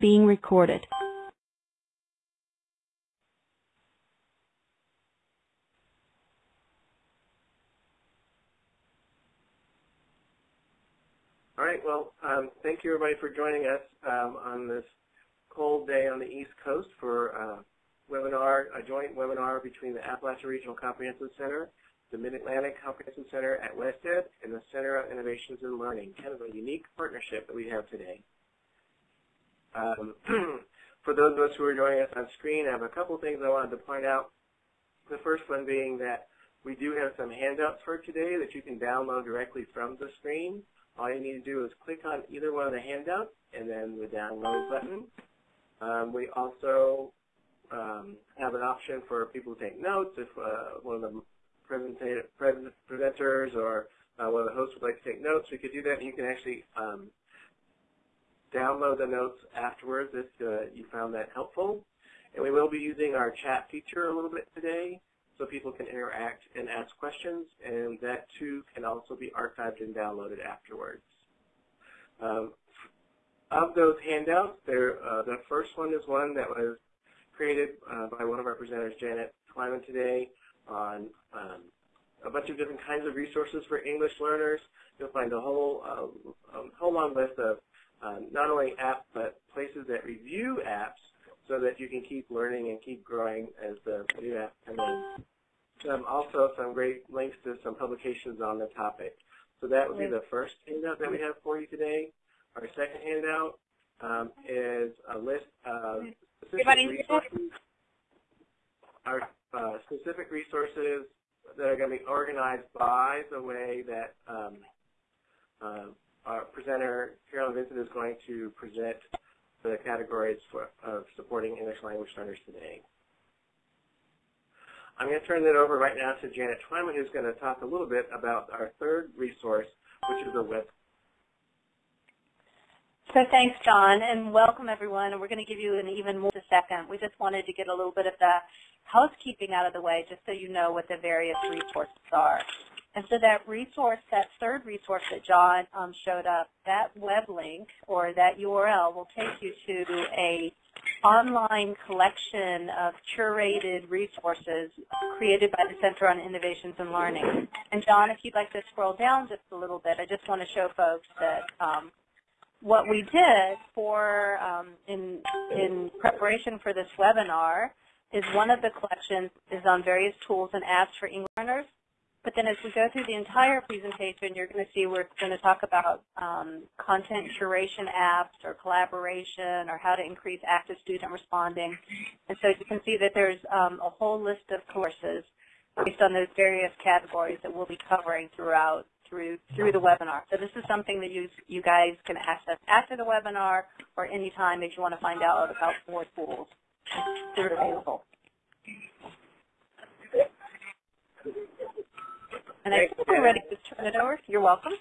being recorded. All right, well, um, thank you everybody for joining us um, on this cold day on the East Coast for a webinar, a joint webinar between the Appalachian Regional Comprehensive Center, the Mid-Atlantic Comprehensive Center at WestEd, and the Center of Innovations in Learning, kind of a unique partnership that we have today. Um, for those of us who are joining us on screen, I have a couple things I wanted to point out. The first one being that we do have some handouts for today that you can download directly from the screen. All you need to do is click on either one of the handouts and then the download button. Um, we also um, have an option for people to take notes if uh, one of the presenters or uh, one of the hosts would like to take notes. We could do that. You can actually um, download the notes afterwards if uh, you found that helpful. And we will be using our chat feature a little bit today so people can interact and ask questions, and that too can also be archived and downloaded afterwards. Um, of those handouts, there, uh, the first one is one that was created uh, by one of our presenters, Janet Twyman, today on um, a bunch of different kinds of resources for English learners. You'll find a whole, a whole long list of um, not only apps, but places that review apps so that you can keep learning and keep growing as the new app comes in. Um, also some great links to some publications on the topic. So that would be the first handout that we have for you today. Our second handout um, is a list of specific resources, our uh, specific resources that are going to be organized by the way that um, uh, our presenter, Carolyn Vincent, is going to present the categories for, of supporting English language learners today. I'm going to turn it over right now to Janet Twyman, who's going to talk a little bit about our third resource, which is a web. So thanks, John, and welcome everyone. And we're going to give you an even more a second. We just wanted to get a little bit of the housekeeping out of the way, just so you know what the various resources are. And so that resource, that third resource that John um, showed up, that web link or that URL will take you to a online collection of curated resources created by the Center on Innovations and Learning. And John, if you'd like to scroll down just a little bit, I just want to show folks that um, what we did for um, in, in preparation for this webinar is one of the collections is on various tools and apps for English learners. But then as we go through the entire presentation, you're going to see we're going to talk about um, content curation apps or collaboration or how to increase active student responding. And so you can see that there's um, a whole list of courses based on those various categories that we'll be covering throughout through through the webinar. So this is something that you you guys can access after the webinar or anytime if you want to find out about more tools that are available. And I think we're ready to turn it over. You're welcome.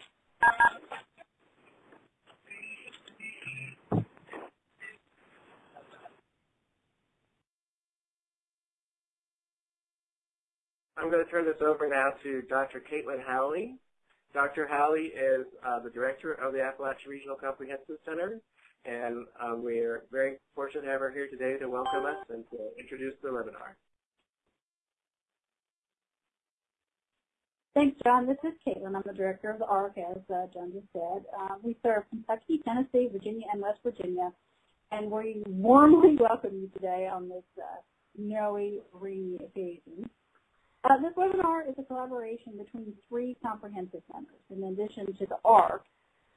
I'm going to turn this over now to Dr. Caitlin Howley. Dr. Howley is uh, the director of the Appalachian Regional Comprehensive Center, and um, we're very fortunate to have her here today to welcome us and to introduce the webinar. Thanks, John. This is Caitlin. I'm the director of the ARC, as uh, John just said. Uh, we serve Kentucky, Tennessee, Virginia, and West Virginia, and we warmly welcome you today on this uh, snowy, rainy occasion. Uh, this webinar is a collaboration between three comprehensive centers. In addition to the ARC,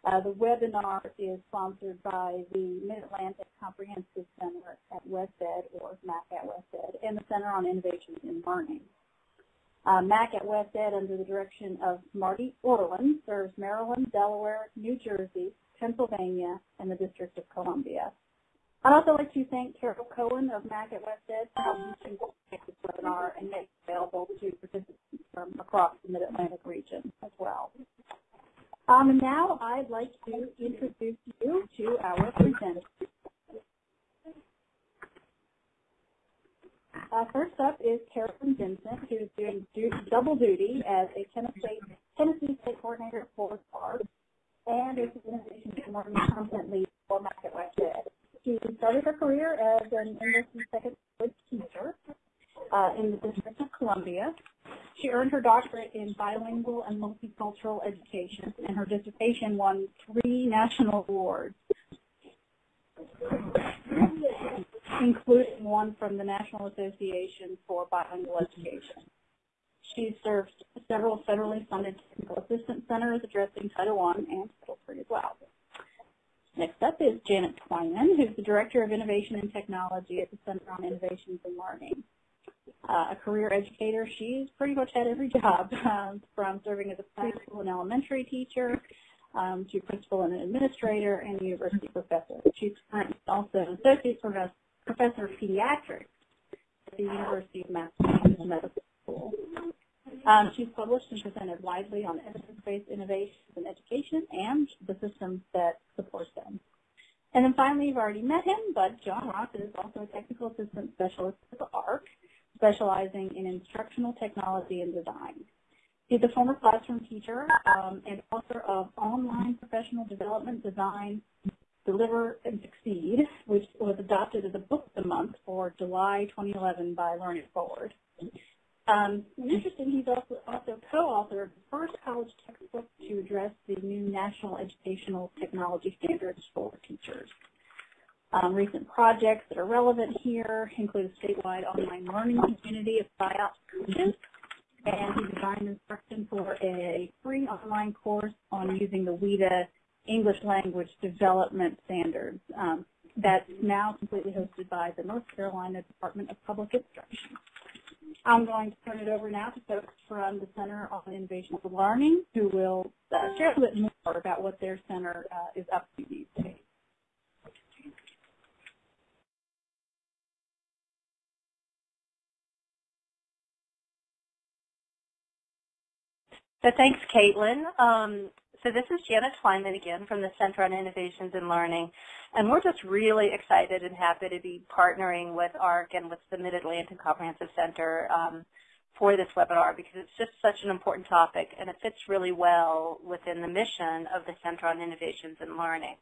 uh, the webinar is sponsored by the Mid-Atlantic Comprehensive Center at WestEd, or MAC at WestEd, and the Center on Innovations in Learning. Uh, MAC at West Ed, under the direction of Marty Orland, serves Maryland, Delaware, New Jersey, Pennsylvania, and the District of Columbia. I'd also like to thank Carol Cohen of MAC at West Ed for helping make this webinar and make it available to participants from across the Mid-Atlantic region as well. Um, now I'd like to introduce you to our presenters. Uh, first up is Carolyn Vincent, who's doing du double duty as a Tennessee, Tennessee State Coordinator for SPARK and is an Innovation and Content Lead for MAC She started her career as an English and second language teacher uh, in the District of Columbia. She earned her doctorate in bilingual and multicultural education, and her dissertation won three national awards, including one from the National Association for Bilingual Education. She served several federally funded technical assistance centers addressing Title I and Title III as well. Next up is Janet Twyman, who's the Director of Innovation and Technology at the Center on Innovations and Learning. Uh, a career educator, she's pretty much had every job, um, from serving as a preschool and elementary teacher um, to principal and administrator and university professor. She's currently also an associate professor, professor of pediatrics at the University of Massachusetts Medical School. Um, she's published and presented widely on evidence-based innovations in education and the systems that support them. And then finally, you've already met him, but John Ross is also a technical assistant specialist at the ARC, specializing in instructional technology and design. He's a former classroom teacher um, and author of Online Professional Development Design, Deliver and Succeed, which was adopted as a book of the month for July 2011 by Learning Forward. Um, interesting, he's also, also co-authored the first college textbook to address the new National Educational Technology Standards for teachers. Um, recent projects that are relevant here include a statewide online learning community of SIOP coaches, and he designed instruction for a free online course on using the WIDA English Language Development Standards. Um, that's now completely hosted by the North Carolina Department of Public Instruction. I'm going to turn it over now to folks from the Center on Innovation for Learning who will uh, share a bit more about what their center uh, is up to these days. So thanks, Caitlin. Um, so this is Janet Twyman again from the Center on Innovations in Learning. And we're just really excited and happy to be partnering with ARC and with the Mid-Atlantic Comprehensive Center um, for this webinar because it's just such an important topic and it fits really well within the mission of the Center on Innovations in Learning.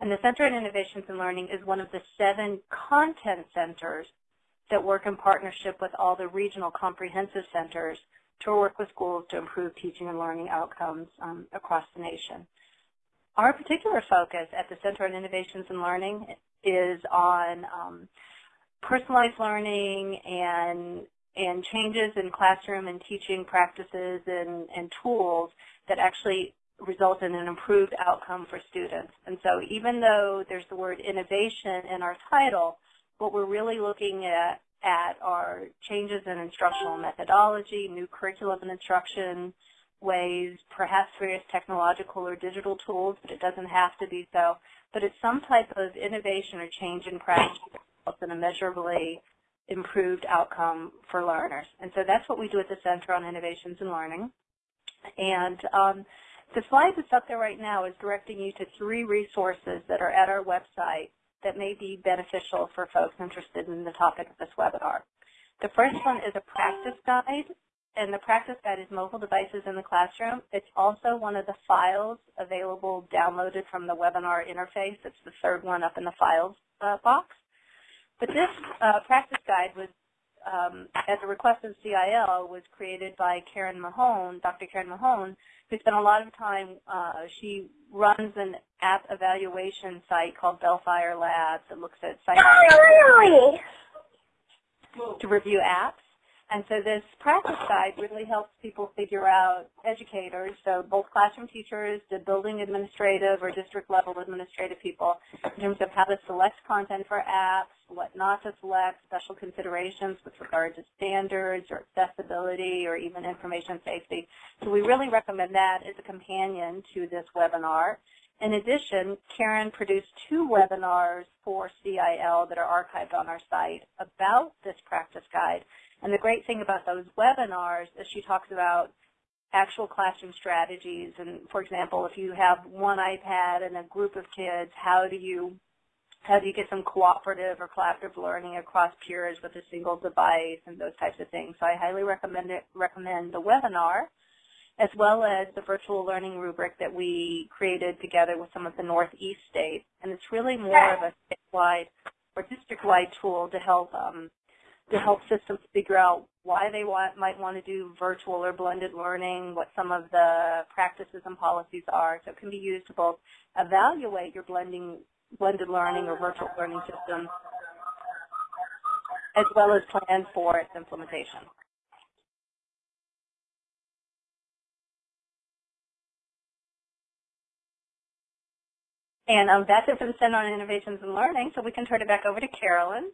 And the Center on Innovations in Learning is one of the seven content centers that work in partnership with all the regional comprehensive centers to work with schools to improve teaching and learning outcomes um, across the nation. Our particular focus at the Center on Innovations in Learning is on um, personalized learning and and changes in classroom and teaching practices and, and tools that actually result in an improved outcome for students. And so even though there's the word innovation in our title, what we're really looking at at are changes in instructional methodology, new curriculum and instruction ways, perhaps various technological or digital tools, but it doesn't have to be so. But it's some type of innovation or change in practice that results in a measurably improved outcome for learners. And so that's what we do at the Center on Innovations in Learning. And um, the slide that's up there right now is directing you to three resources that are at our website that may be beneficial for folks interested in the topic of this webinar. The first one is a practice guide, and the practice guide is mobile devices in the classroom. It's also one of the files available downloaded from the webinar interface. It's the third one up in the files uh, box. But this uh, practice guide was, um, at the request of CIL, was created by Karen Mahon, Dr. Karen Mahon, who spent a lot of time, uh, she runs an app evaluation site called Balefire Labs that looks at sites to review apps. And so this practice guide really helps people figure out, educators, so both classroom teachers, the building administrative or district level administrative people, in terms of how to select content for apps, what not to select, special considerations with regard to standards or accessibility or even information safety. So we really recommend that as a companion to this webinar. In addition, Karen produced two webinars for CIL that are archived on our site about this practice guide. And the great thing about those webinars is she talks about actual classroom strategies. And for example, if you have one iPad and a group of kids, how do you how do you get some cooperative or collaborative learning across peers with a single device and those types of things. So I highly recommend it, recommend the webinar as well as the virtual learning rubric that we created together with some of the Northeast states. And it's really more of a statewide or district-wide tool to help um, to help systems figure out why they want, might want to do virtual or blended learning, what some of the practices and policies are. So it can be used to both evaluate your blending, blended learning or virtual learning system, as well as plan for its implementation. And um, that's it for the Center on Innovations and Learning, so we can turn it back over to Carolyn.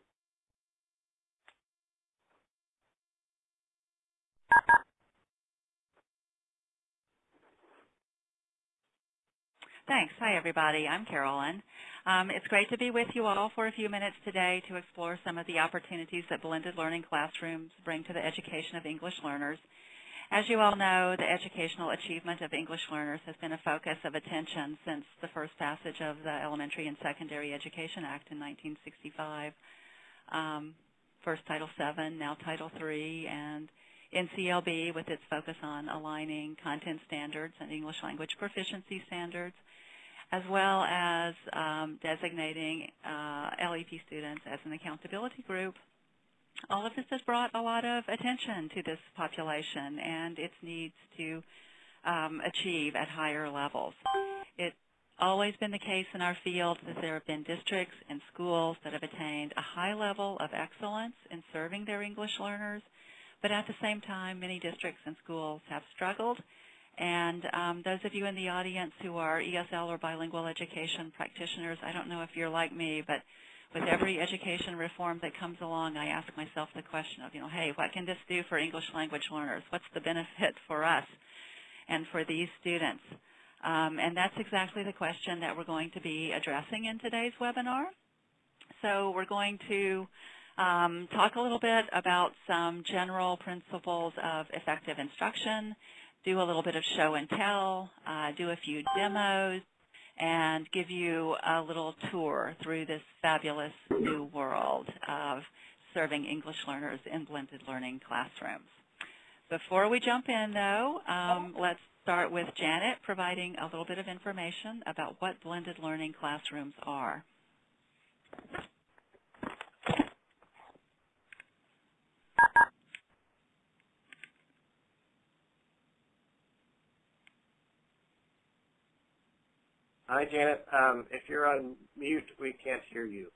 Thanks. Hi, everybody. I'm Carolyn. Um, it's great to be with you all for a few minutes today to explore some of the opportunities that blended learning classrooms bring to the education of English learners. As you all know, the educational achievement of English learners has been a focus of attention since the first passage of the Elementary and Secondary Education Act in 1965. Um, first Title VII, now Title III, and NCLB with its focus on aligning content standards and English language proficiency standards as well as um, designating uh, LEP students as an accountability group. All of this has brought a lot of attention to this population and its needs to um, achieve at higher levels. It's always been the case in our field that there have been districts and schools that have attained a high level of excellence in serving their English learners, but at the same time, many districts and schools have struggled and um, those of you in the audience who are ESL or bilingual education practitioners, I don't know if you're like me, but with every education reform that comes along, I ask myself the question of, you know, hey, what can this do for English language learners? What's the benefit for us and for these students? Um, and that's exactly the question that we're going to be addressing in today's webinar. So we're going to um, talk a little bit about some general principles of effective instruction, do a little bit of show and tell, uh, do a few demos, and give you a little tour through this fabulous new world of serving English learners in blended learning classrooms. Before we jump in, though, um, let's start with Janet providing a little bit of information about what blended learning classrooms are. Hi, Janet. Um, if you're on mute, we can't hear you.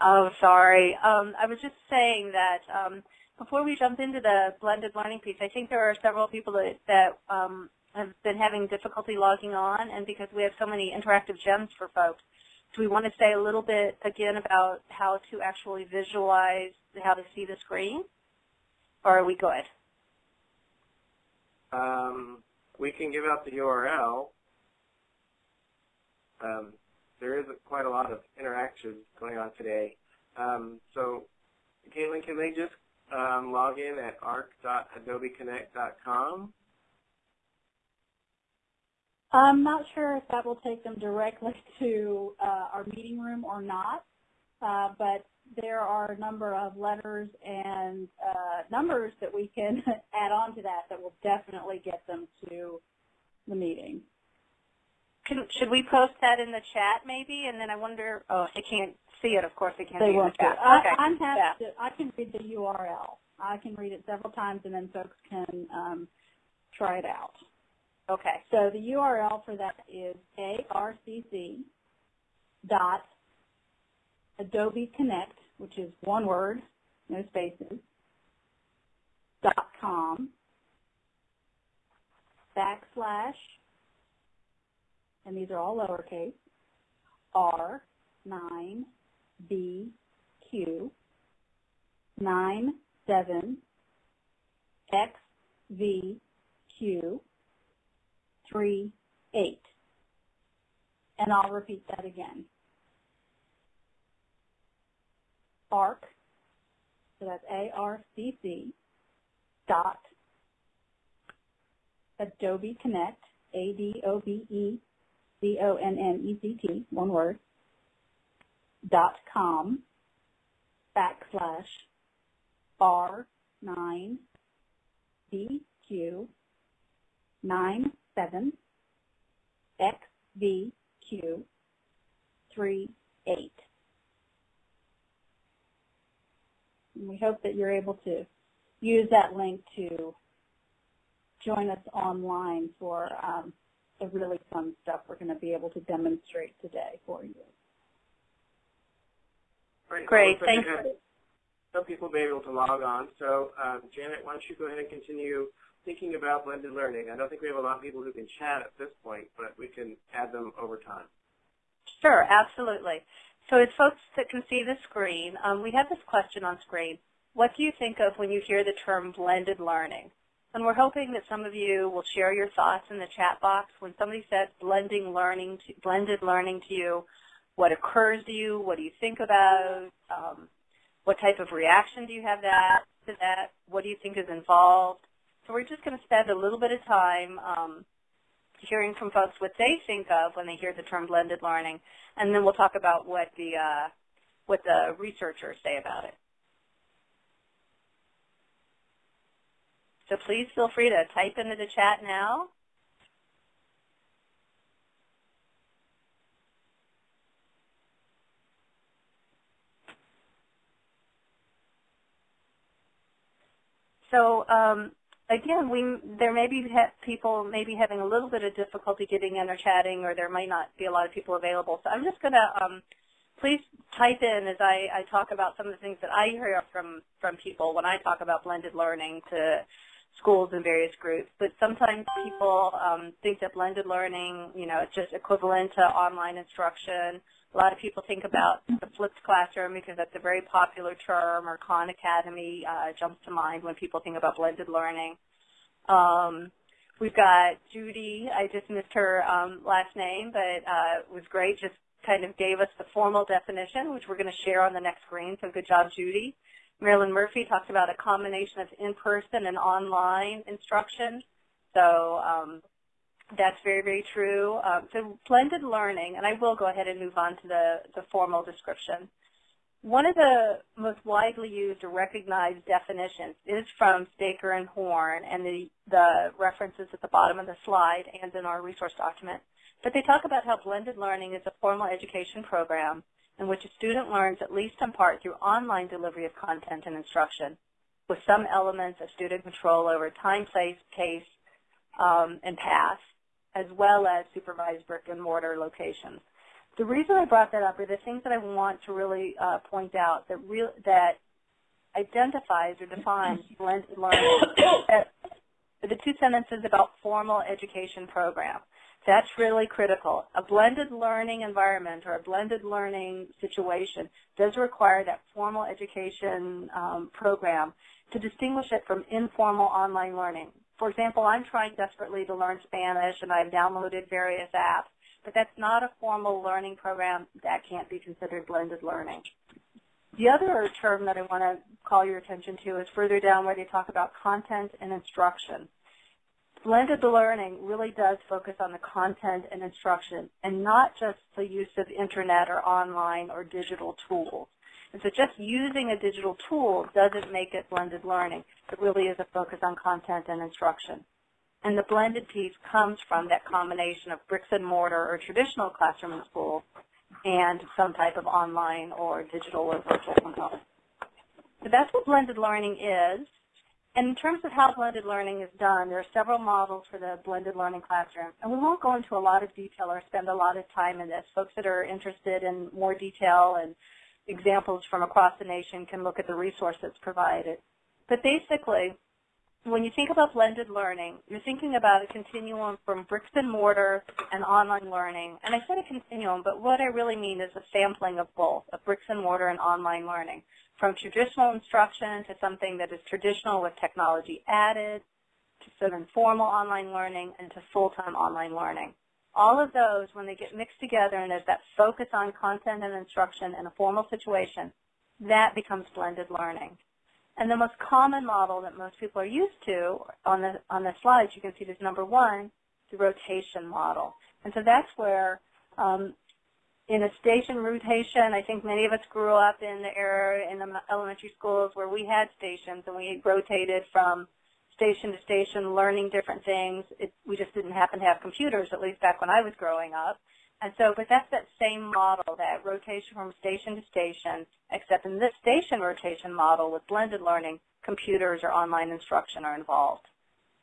Oh, sorry. Um, I was just saying that um, before we jump into the blended learning piece, I think there are several people that, that um, have been having difficulty logging on, and because we have so many interactive gems for folks, do we want to say a little bit again about how to actually visualize how to see the screen, or are we good? Um, we can give out the URL, um, there is quite a lot of interaction going on today. Um, so, Caitlin, can they just um, log in at arc.adobeconnect.com? I'm not sure if that will take them directly to uh, our meeting room or not, uh, but there are a number of letters and uh, numbers that we can add on to that that will definitely get them to the meeting. Can, should we post that in the chat maybe? And then I wonder, oh, they can't see it, of course they can't they see won't the chat. I, Okay. I'm happy Yeah. to, I can read the URL. I can read it several times and then folks can um, try it out. Okay, so the URL for that is arcc dot Adobe Connect, which is one word, no spaces, dot com backslash, and these are all lowercase, R9BQ 97XVQ three eight. And I'll repeat that again. ARC, so that's A-R-C-C, dot, Adobe Connect, A-D-O-B-E-C-O-N-N-E-C-T, one word, dot com, backslash, R9, BQ, 97, XVQ, 38. we hope that you're able to use that link to join us online for um, the really fun stuff we're going to be able to demonstrate today for you. Great. Great, Well, looks thanks. Some people may be able to log on. So um, Janet, why don't you go ahead and continue thinking about blended learning? I don't think we have a lot of people who can chat at this point, but we can add them over time. Sure, absolutely. So as folks that can see the screen, um, we have this question on screen. What do you think of when you hear the term blended learning? And we're hoping that some of you will share your thoughts in the chat box. When somebody says blending learning to, blended learning to you, what occurs to you? What do you think about? Um, what type of reaction do you have that, to that? What do you think is involved? So we're just going to spend a little bit of time um, hearing from folks what they think of when they hear the term blended learning, and then we'll talk about what the uh, what the researchers say about it. So please feel free to type into the chat now. So um, again, we there may be people maybe having a little bit of difficulty getting in or chatting, or there might not be a lot of people available. So I'm just going to um, please type in as I, I talk about some of the things that I hear from from people when I talk about blended learning to schools and various groups. But sometimes people um, think that blended learning, you know, it's just equivalent to online instruction. A lot of people think about the flipped classroom because that's a very popular term, or Khan Academy uh, jumps to mind when people think about blended learning. Um, we've got Judy. I just missed her um, last name, but uh, was great. Just kind of gave us the formal definition, which we're going to share on the next screen. So good job, Judy. Marilyn Murphy talked about a combination of in-person and online instruction. So um, that's very, very true. Um, so blended learning, and I will go ahead and move on to the, the formal description. One of the most widely used or recognized definitions is from Staker and Horn, and the, the references at the bottom of the slide and in our resource document. But they talk about how blended learning is a formal education program in which a student learns at least in part through online delivery of content and instruction, with some elements of student control over time, place, pace, um, and path, as well as supervised brick and mortar locations. The reason I brought that up are the things that I want to really uh, point out that real that identifies or defines blended learning. the two sentences about formal education program. That's really critical. A blended learning environment or a blended learning situation does require that formal education um, program to distinguish it from informal online learning. For example, I'm trying desperately to learn Spanish and I've downloaded various apps, but that's not a formal learning program. That can't be considered blended learning. The other term that I want to call your attention to is further down where they talk about content and instruction. Blended learning really does focus on the content and instruction and not just the use of internet or online or digital tools. And so just using a digital tool doesn't make it blended learning. It really is a focus on content and instruction. And the blended piece comes from that combination of bricks and mortar or traditional classroom and school and some type of online or digital or virtual component. So that's what blended learning is. And in terms of how blended learning is done, there are several models for the blended learning classroom. And we won't go into a lot of detail or spend a lot of time in this. Folks that are interested in more detail and examples from across the nation can look at the resources provided. But basically, when you think about blended learning, you're thinking about a continuum from bricks and mortar and online learning. And I said a continuum, but what I really mean is a sampling of both, of bricks and mortar and online learning, from traditional instruction to something that is traditional with technology added, to some informal online learning, and to full-time online learning. All of those, when they get mixed together and there's that focus on content and instruction in a formal situation, that becomes blended learning. And the most common model that most people are used to on the, on the slides, you can see this number one, the rotation model. And so that's where um, in a station rotation, I think many of us grew up in the era in the elementary schools where we had stations and we rotated from station to station learning different things. It, we just didn't happen to have computers, at least back when I was growing up. And so, but that's that same model, that rotation from station to station, except in this station rotation model with blended learning, computers or online instruction are involved.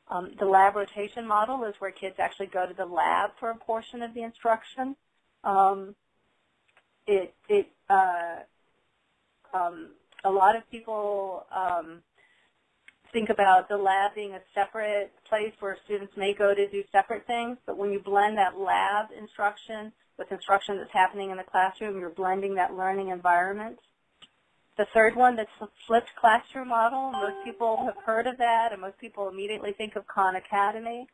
Um, the lab rotation model is where kids actually go to the lab for a portion of the instruction. Um, it, it, uh, um, a lot of people um, think about the lab being a separate place where students may go to do separate things, but when you blend that lab instruction with instruction that's happening in the classroom, you're blending that learning environment. The third one, that's the flipped classroom model. Most people have heard of that, and most people immediately think of Khan Academy.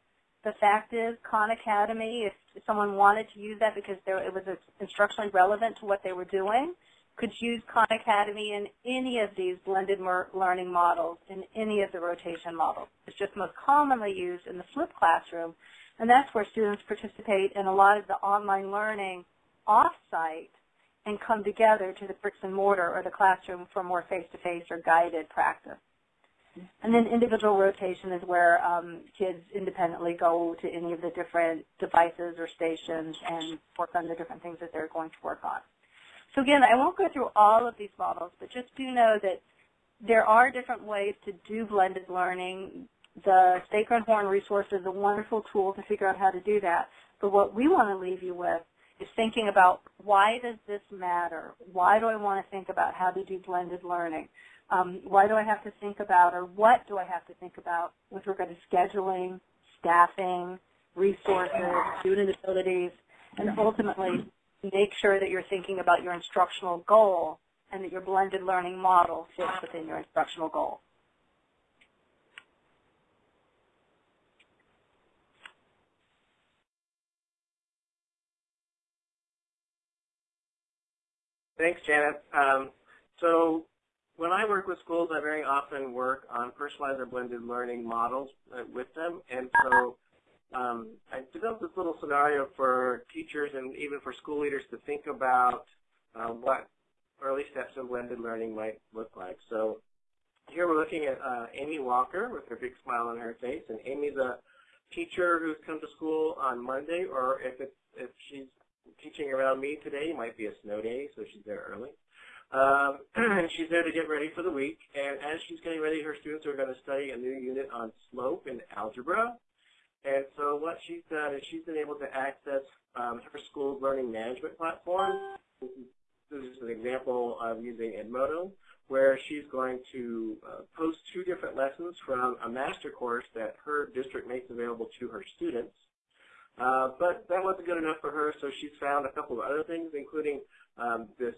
The fact is, Khan Academy, if someone wanted to use that because it was instructionally relevant to what they were doing, could use Khan Academy in any of these blended learning models, in any of the rotation models. It's just most commonly used in the flipped classroom, and that's where students participate in a lot of the online learning off-site and come together to the bricks and mortar or the classroom for more face-to-face -face or guided practice. And then individual rotation is where um, kids independently go to any of the different devices or stations and work on the different things that they're going to work on. So again, I won't go through all of these models, but just do know that there are different ways to do blended learning. The and Horn resource is a wonderful tool to figure out how to do that. But what we want to leave you with is thinking about why does this matter? Why do I want to think about how to do blended learning? Um, why do I have to think about, or what do I have to think about with regard to scheduling, staffing, resources, student abilities, and ultimately make sure that you're thinking about your instructional goal and that your blended learning model fits within your instructional goal. Thanks, Janet. Um, so when I work with schools, I very often work on personalized or blended learning models uh, with them. And so um, I developed this little scenario for teachers and even for school leaders to think about uh, what early steps in blended learning might look like. So here we're looking at uh, Amy Walker with her big smile on her face, and Amy's a teacher who's come to school on Monday, or if if she's teaching around me today, it might be a snow day, so she's there early. Um, and she's there to get ready for the week, and as she's getting ready, her students are going to study a new unit on slope and algebra. And so what she's done is she's been able to access um, her school's learning management platform. This is an example of using Edmodo, where she's going to uh, post two different lessons from a master course that her district makes available to her students. Uh, but that wasn't good enough for her, so she's found a couple of other things, including um, this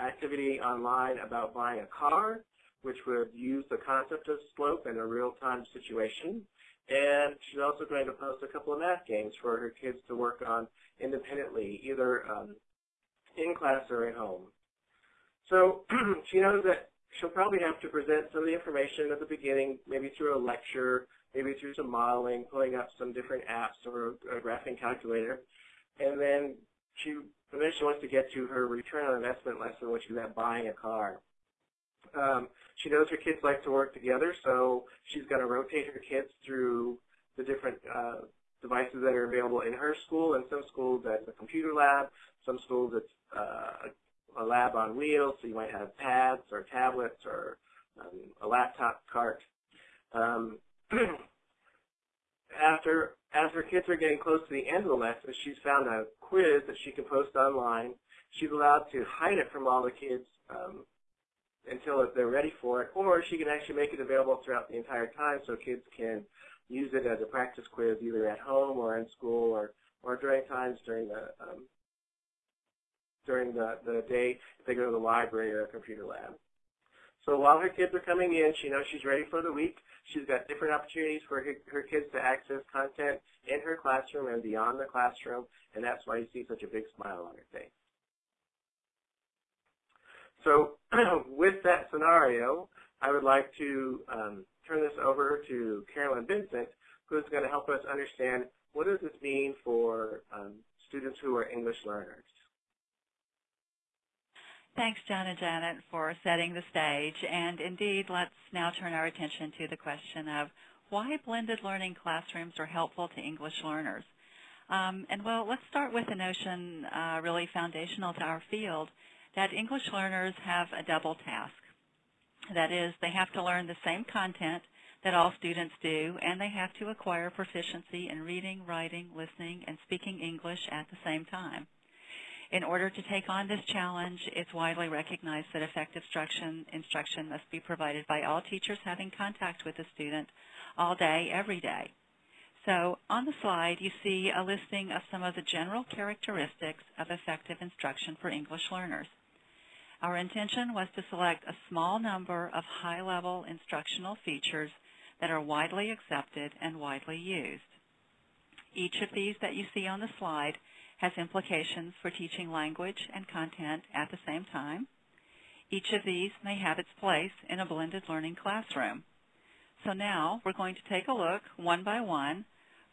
activity online about buying a car, which would use the concept of slope in a real-time situation. And she's also going to post a couple of math games for her kids to work on independently, either um, in class or at home. So she knows that she'll probably have to present some of the information at the beginning, maybe through a lecture, maybe through some modeling, pulling up some different apps or a graphing calculator. And then she eventually wants to get to her return on investment lesson, which is that buying a car. Um, she knows her kids like to work together, so she's going to rotate her kids through the different uh, devices that are available in her school. In some schools, that's a computer lab. Some schools, it's uh, a lab on wheels, so you might have pads or tablets or um, a laptop cart. Um, after, as her kids are getting close to the end of the lesson, she's found a quiz that she can post online. She's allowed to hide it from all the kids um, until they're ready for it, or she can actually make it available throughout the entire time so kids can use it as a practice quiz either at home or in school or, or during times during the um, during the, the day if they go to the library or a computer lab. So while her kids are coming in, she knows she's ready for the week. She's got different opportunities for her, her kids to access content in her classroom and beyond the classroom, and that's why you see such a big smile on her face. So with that scenario, I would like to um, turn this over to Carolyn Vincent, who's going to help us understand what does this mean for um, students who are English learners. Thanks, John and Janet, for setting the stage. And indeed, let's now turn our attention to the question of why blended learning classrooms are helpful to English learners. Um, and well, let's start with a notion uh, really foundational to our field, that English learners have a double task. That is, they have to learn the same content that all students do, and they have to acquire proficiency in reading, writing, listening, and speaking English at the same time. In order to take on this challenge, it's widely recognized that effective instruction, instruction must be provided by all teachers having contact with the student all day, every day. So on the slide, you see a listing of some of the general characteristics of effective instruction for English learners. Our intention was to select a small number of high-level instructional features that are widely accepted and widely used. Each of these that you see on the slide has implications for teaching language and content at the same time. Each of these may have its place in a blended learning classroom. So now we're going to take a look one by one,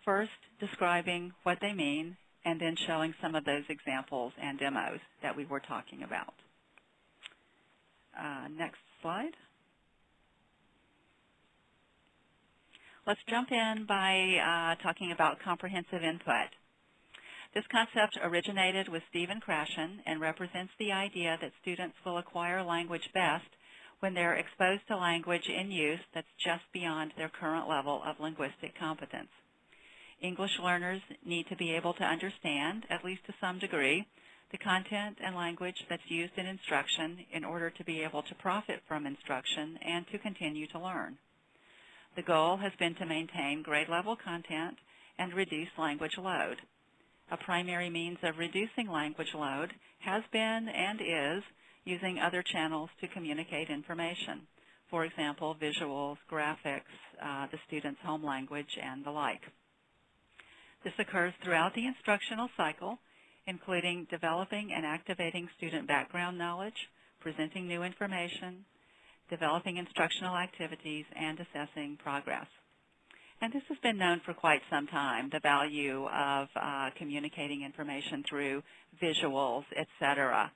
first describing what they mean and then showing some of those examples and demos that we were talking about. Uh, next slide. Let's jump in by uh, talking about comprehensible input. This concept originated with Stephen Krashen and represents the idea that students will acquire language best when they're exposed to language in use that's just beyond their current level of linguistic competence. English learners need to be able to understand, at least to some degree, the content and language that's used in instruction in order to be able to profit from instruction and to continue to learn. The goal has been to maintain grade level content and reduce language load. A primary means of reducing language load has been and is using other channels to communicate information. For example, visuals, graphics, uh, the student's home language, and the like. This occurs throughout the instructional cycle including developing and activating student background knowledge, presenting new information, developing instructional activities, and assessing progress. And this has been known for quite some time, the value of uh, communicating information through visuals, etc.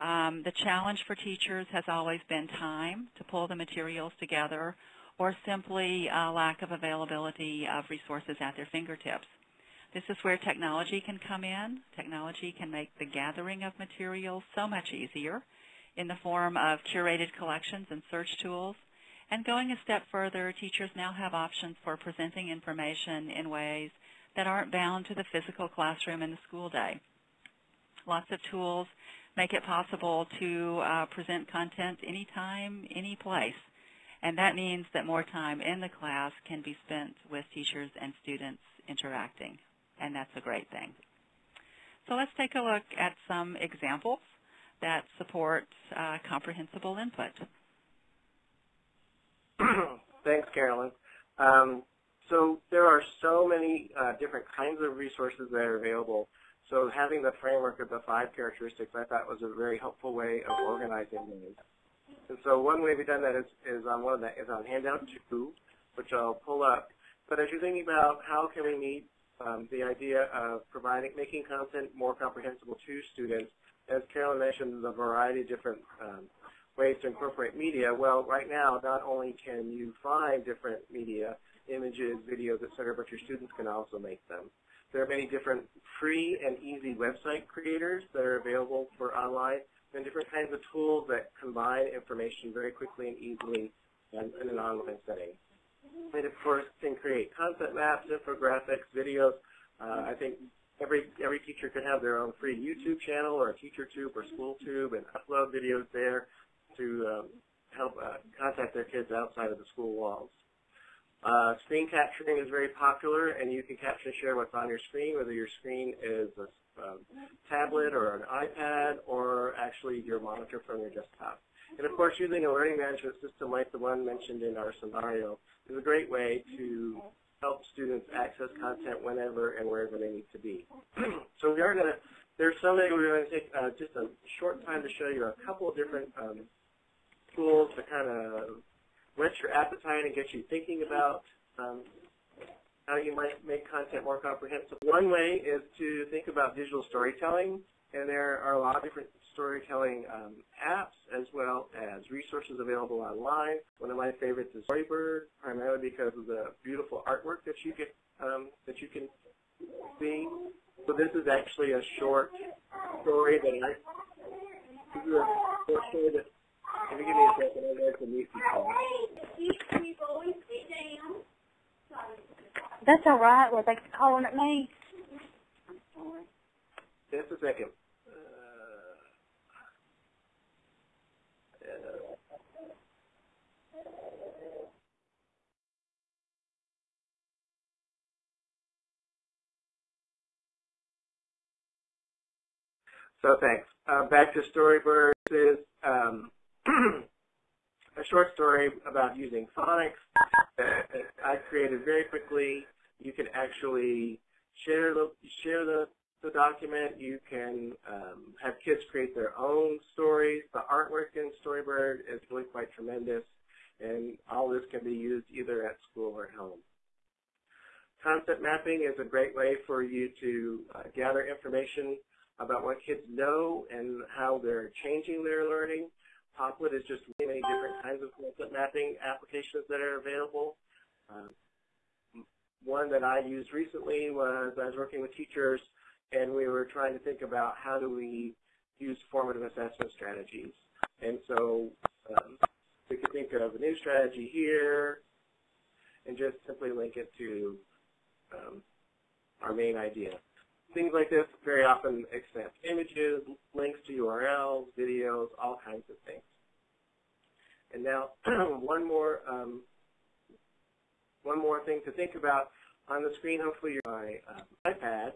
Um, the challenge for teachers has always been time to pull the materials together or simply a lack of availability of resources at their fingertips. This is where technology can come in. Technology can make the gathering of materials so much easier in the form of curated collections and search tools. And going a step further, teachers now have options for presenting information in ways that aren't bound to the physical classroom in the school day. Lots of tools make it possible to uh, present content anytime, any place. And that means that more time in the class can be spent with teachers and students interacting and that's a great thing. So let's take a look at some examples that support uh, comprehensible input. Thanks, Carolyn. Um, so there are so many uh, different kinds of resources that are available. So having the framework of the five characteristics I thought was a very helpful way of organizing these. And so one way we've done that is, is on one of the, is on handout two, which I'll pull up. But as you're thinking about how can we meet um, the idea of providing, making content more comprehensible to students. As Carolyn mentioned, the variety of different um, ways to incorporate media. Well, right now, not only can you find different media, images, videos, et cetera, but your students can also make them. There are many different free and easy website creators that are available for online and different kinds of tools that combine information very quickly and easily in, in an online setting. And of course, can create content maps, infographics, videos. Uh, I think every every teacher could have their own free YouTube channel or a TeacherTube or SchoolTube and upload videos there to um, help uh, contact their kids outside of the school walls. Uh, screen capturing is very popular, and you can capture and share what's on your screen, whether your screen is a um, tablet or an iPad or actually your monitor from your desktop. And of course, using a learning management system like the one mentioned in our scenario is a great way to help students access content whenever and wherever they need to be. so we are going to, there's something we're going to take uh, just a short time to show you a couple of different um, tools to kind of whet your appetite and get you thinking about um, how you might make content more comprehensive. One way is to think about digital storytelling, and there are a lot of different storytelling um, apps as well as resources available online. One of my favorites is Storybird, primarily because of the beautiful artwork that you get um, that you can see. So this is actually a short story that I, this is a short story that, if you give me a second, I'm going to meet people. That's all right. Well, thanks for calling at me. Just a second. Uh, uh, So thanks. Uh, back to Storybirds is um, a short story about using phonics that I created very quickly. You can actually share the share the, the document. You can um, have kids create their own stories. The artwork in Storybird is really quite tremendous, and all this can be used either at school or at home. Concept mapping is a great way for you to uh, gather information about what kids know and how they're changing their learning. Popplet is just many, different kinds of concept mapping applications that are available. Um, one that I used recently was I was working with teachers and we were trying to think about how do we use formative assessment strategies. And so um, we could think of a new strategy here and just simply link it to um, our main idea. Things like this very often accept images, links to URLs, videos, all kinds of things. And now one more um, one more thing to think about on the screen. Hopefully, you're my uh, iPad,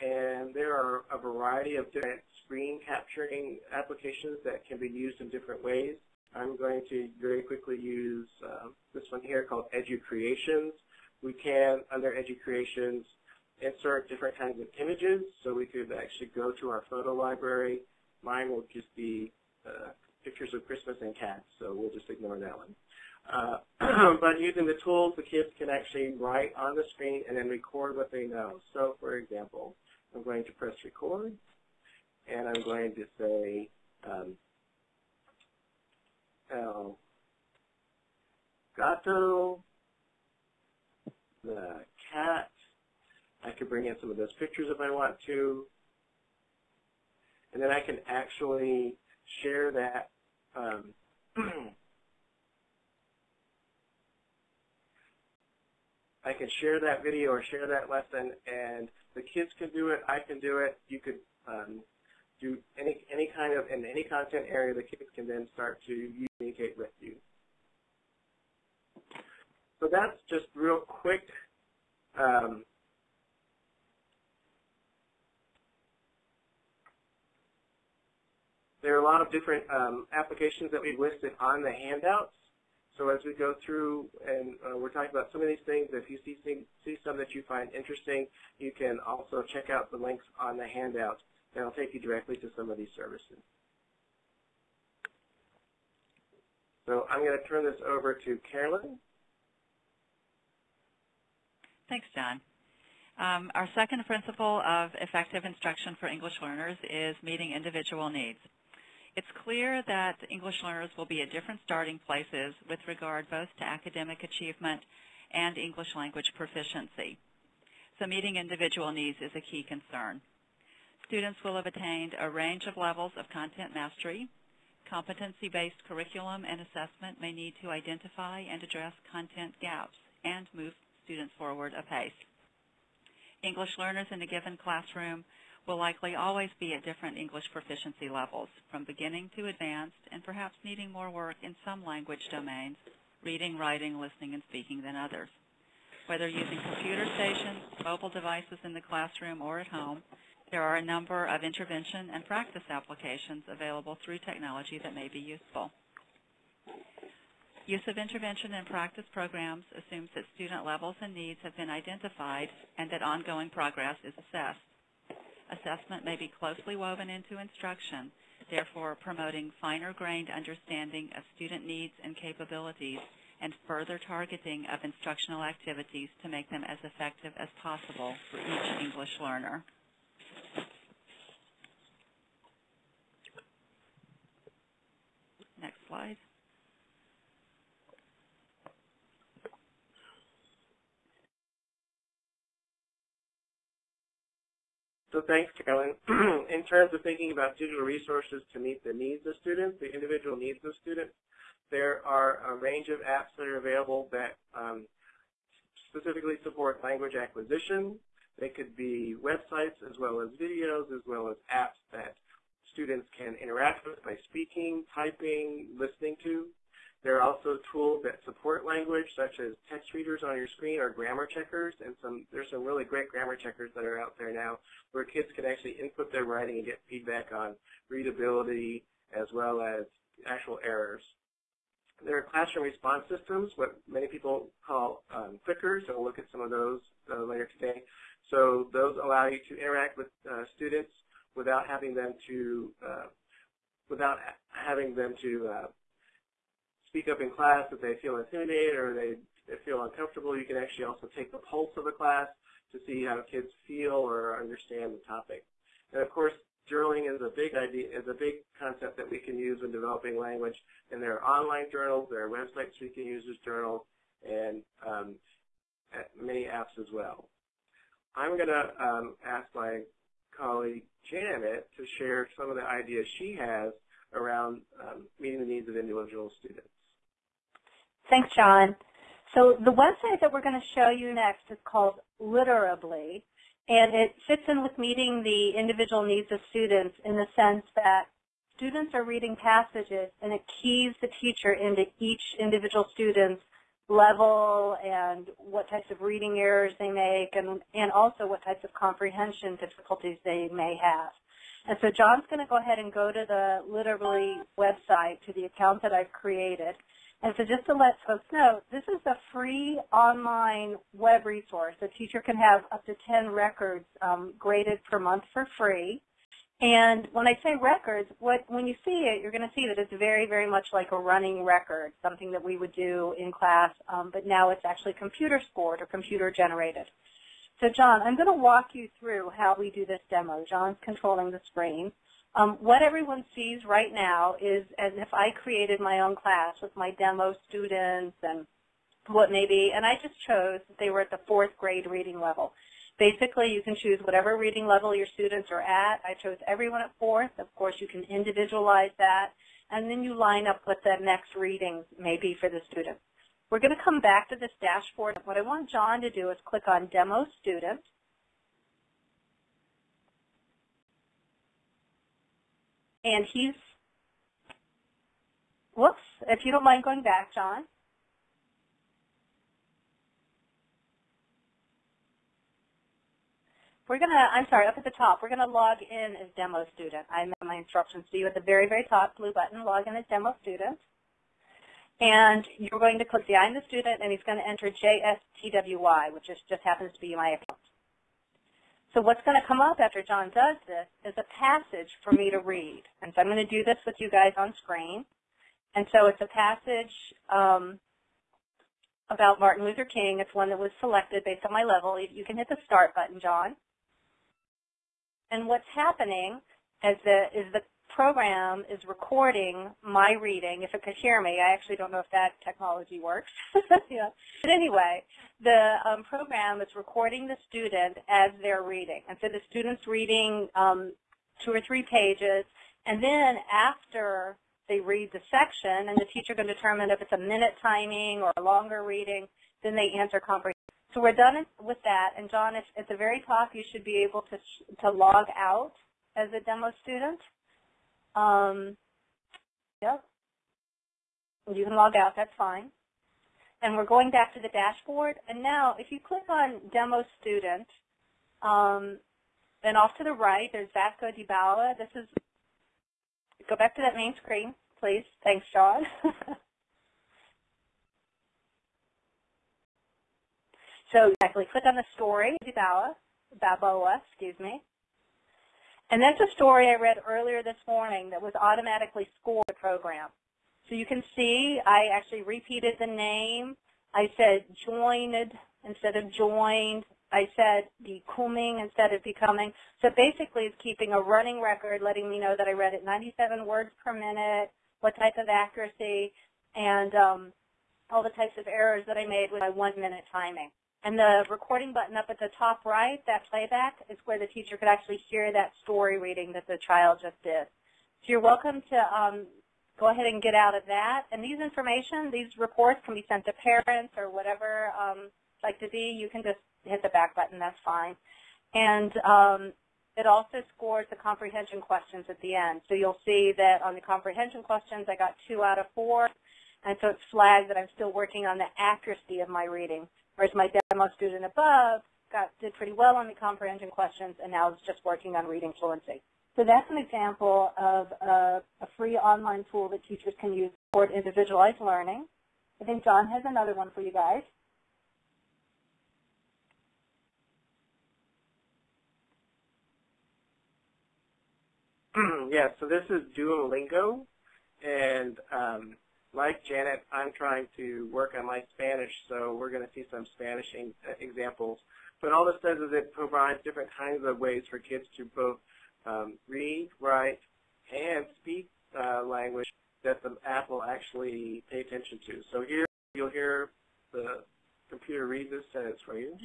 and there are a variety of different screen capturing applications that can be used in different ways. I'm going to very quickly use uh, this one here called EduCreations. We can, under EduCreations, insert different kinds of images. So we could actually go to our photo library. Mine will just be uh, pictures of Christmas and cats, so we'll just ignore that one. Uh, but using the tools, the kids can actually write on the screen and then record what they know. So for example, I'm going to press record, and I'm going to say, um, El Gato, the cat, I could bring in some of those pictures if I want to. And then I can actually share that um, I can share that video or share that lesson and the kids can do it, I can do it, you could um, do any any kind of in any content area the kids can then start to communicate with you. So that's just real quick um, There are a lot of different um, applications that we've listed on the handouts. So as we go through and uh, we're talking about some of these things, if you see, see some that you find interesting, you can also check out the links on the handout. and it'll take you directly to some of these services. So I'm going to turn this over to Carolyn. Thanks, John. Um, our second principle of effective instruction for English learners is meeting individual needs. It's clear that English learners will be at different starting places with regard both to academic achievement and English language proficiency. So meeting individual needs is a key concern. Students will have attained a range of levels of content mastery. Competency-based curriculum and assessment may need to identify and address content gaps and move students forward apace. English learners in a given classroom will likely always be at different English proficiency levels, from beginning to advanced, and perhaps needing more work in some language domains, reading, writing, listening, and speaking than others. Whether using computer stations, mobile devices in the classroom, or at home, there are a number of intervention and practice applications available through technology that may be useful. Use of intervention and practice programs assumes that student levels and needs have been identified and that ongoing progress is assessed. Assessment may be closely woven into instruction, therefore promoting finer-grained understanding of student needs and capabilities and further targeting of instructional activities to make them as effective as possible for each English learner. Next slide. So thanks, Carolyn. In terms of thinking about digital resources to meet the needs of students, the individual needs of students, there are a range of apps that are available that um, specifically support language acquisition. They could be websites as well as videos as well as apps that students can interact with by speaking, typing, listening to. There are also tools that support language, such as text readers on your screen or grammar checkers, and some there's some really great grammar checkers that are out there now where kids can actually input their writing and get feedback on readability as well as actual errors. There are classroom response systems, what many people call um, clickers, and we'll look at some of those uh, later today. So those allow you to interact with uh, students without having them to uh, without having them to uh, speak up in class if they feel intimidated or they, they feel uncomfortable. You can actually also take the pulse of the class to see how kids feel or understand the topic. And of course, journaling is a big idea, is a big concept that we can use when developing language. And there are online journals, there are websites we can use as journals, and um, many apps as well. I'm going to um, ask my colleague Janet to share some of the ideas she has around um, meeting the needs of individual students. Thanks, John. So the website that we're going to show you next is called Literably, and it fits in with meeting the individual needs of students in the sense that students are reading passages and it keys the teacher into each individual student's level and what types of reading errors they make and, and also what types of comprehension difficulties they may have. And so John's going to go ahead and go to the Literably website, to the account that I've created. And so just to let folks know, this is a free online web resource. A teacher can have up to 10 records um, graded per month for free. And when I say records, what, when you see it, you're going to see that it's very, very much like a running record, something that we would do in class, um, but now it's actually computer scored or computer generated. So John, I'm going to walk you through how we do this demo. John's controlling the screen. Um, what everyone sees right now is as if I created my own class with my demo students and what maybe, and I just chose that they were at the fourth grade reading level. Basically, you can choose whatever reading level your students are at. I chose everyone at fourth. Of course, you can individualize that, and then you line up what the next readings may be for the students. We're going to come back to this dashboard. What I want John to do is click on Demo Student. And he's, whoops, if you don't mind going back, John. We're going to, I'm sorry, up at the top, we're going to log in as demo student. I have my instructions to you at the very, very top, blue button, log in as demo student. And you're going to click the I'm the student, and he's going to enter JSTWY, which is, just happens to be my account. So what's going to come up after John does this is a passage for me to read. And so I'm going to do this with you guys on screen. And so it's a passage um, about Martin Luther King. It's one that was selected based on my level. You can hit the start button, John. And what's happening is the, is the program is recording my reading. If it could hear me, I actually don't know if that technology works. yeah. But anyway, the um, program is recording the student as they're reading. And so the student's reading um, two or three pages, and then after they read the section, and the teacher can determine if it's a minute timing or a longer reading, then they answer comprehension. So we're done with that, and John, at the very top, you should be able to, to log out as a demo student. Um, yep. You can log out, that's fine. And we're going back to the dashboard. And now, if you click on Demo Student, um, then off to the right, there's Vasco Dibala. This is, go back to that main screen, please. Thanks, John. so exactly, click on the story, Dibala, Baboa, excuse me. And that's a story I read earlier this morning that was automatically scored program. So you can see I actually repeated the name. I said joined instead of joined. I said becoming instead of becoming. So basically it's keeping a running record, letting me know that I read it 97 words per minute, what type of accuracy, and um, all the types of errors that I made with my one minute timing. And the recording button up at the top right, that playback, is where the teacher could actually hear that story reading that the child just did. So you're welcome to um, go ahead and get out of that. And these information, these reports can be sent to parents or whatever um, like to be. You can just hit the back button, that's fine. And um, it also scores the comprehension questions at the end. So you'll see that on the comprehension questions, I got two out of four. And so it's flagged that I'm still working on the accuracy of my reading. Whereas my demo student above got did pretty well on the comprehension questions and now is just working on reading fluency. So that's an example of a, a free online tool that teachers can use support individualized learning. I think John has another one for you guys. yeah, so this is Duolingo, and um, like Janet, I'm trying to work on my Spanish, so we're going to see some Spanish examples. But all this does is it provides different kinds of ways for kids to both um, read, write, and speak uh, language that the app will actually pay attention to. So here you'll hear the computer read this sentence for you.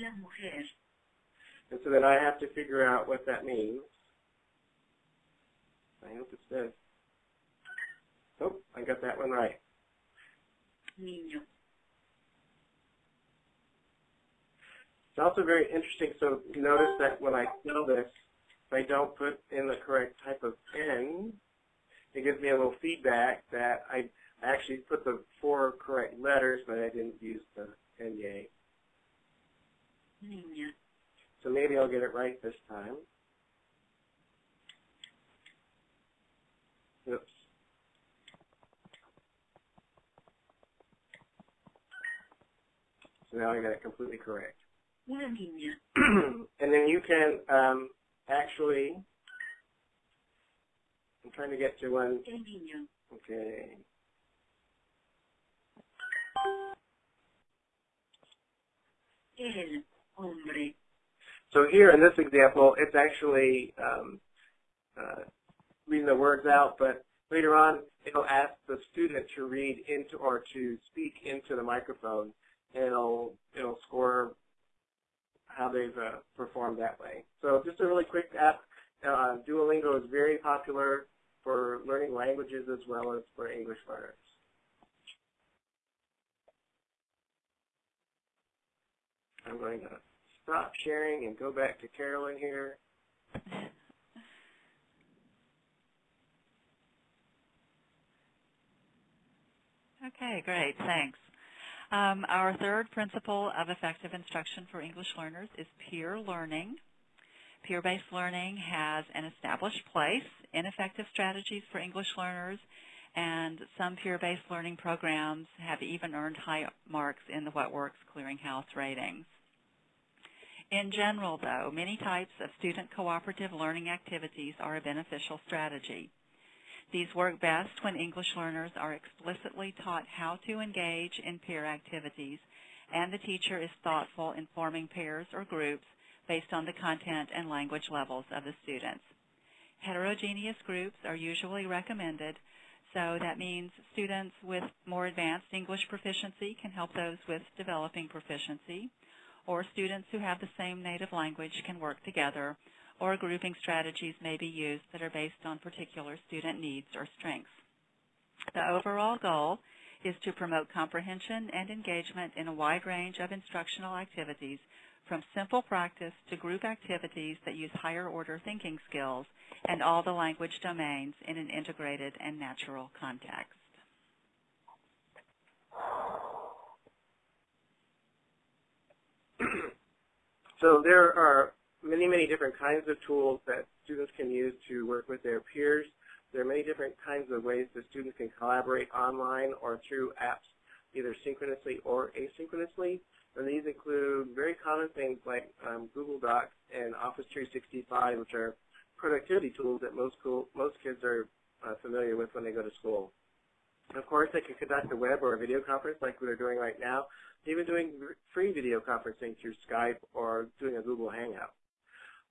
And so then I have to figure out what that means. I hope it says. Oh, I got that one right. Niño. It's also very interesting, so notice that when I fill this, if I don't put in the correct type of pen, it gives me a little feedback that I actually put the four correct letters, but I didn't use the NA. Niña. So maybe I'll get it right this time. Oops. So now I got it completely correct. And then you can um, actually, I'm trying to get to one, okay. El hombre. So here in this example, it's actually um, uh, reading the words out, but later on it'll ask the student to read into or to speak into the microphone, it'll it'll score how they've uh, performed that way. So just a really quick app. Uh, Duolingo is very popular for learning languages as well as for English learners. I'm going to stop sharing and go back to Carolyn here. Okay, great. Thanks. Um, our third principle of effective instruction for English learners is peer learning. Peer-based learning has an established place in effective strategies for English learners, and some peer-based learning programs have even earned high marks in the What Works Clearinghouse ratings. In general, though, many types of student cooperative learning activities are a beneficial strategy. These work best when English learners are explicitly taught how to engage in peer activities and the teacher is thoughtful in forming pairs or groups based on the content and language levels of the students. Heterogeneous groups are usually recommended, so that means students with more advanced English proficiency can help those with developing proficiency, or students who have the same native language can work together, or grouping strategies may be used that are based on particular student needs or strengths. The overall goal is to promote comprehension and engagement in a wide range of instructional activities from simple practice to group activities that use higher order thinking skills and all the language domains in an integrated and natural context. so there are many, many different kinds of tools that students can use to work with their peers. There are many different kinds of ways that students can collaborate online or through apps, either synchronously or asynchronously. And these include very common things like um, Google Docs and Office 365, which are productivity tools that most, school, most kids are uh, familiar with when they go to school. Of course, they can conduct a web or a video conference like we're doing right now, even doing free video conferencing through Skype or doing a Google Hangout.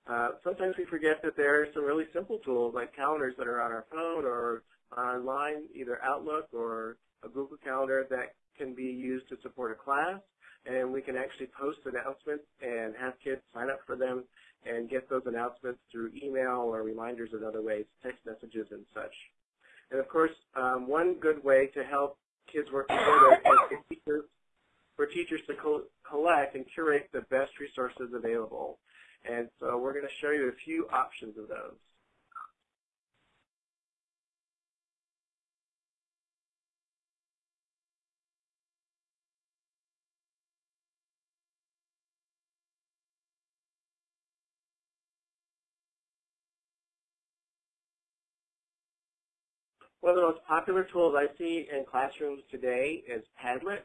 Uh, sometimes we forget that there are some really simple tools like calendars that are on our phone or online, either Outlook or a Google Calendar that can be used to support a class. and we can actually post announcements and have kids sign up for them and get those announcements through email or reminders in other ways, text messages and such. And of course, um, one good way to help kids work together is for teachers, for teachers to co collect and curate the best resources available. And so we're going to show you a few options of those. One of the most popular tools I see in classrooms today is Padlet.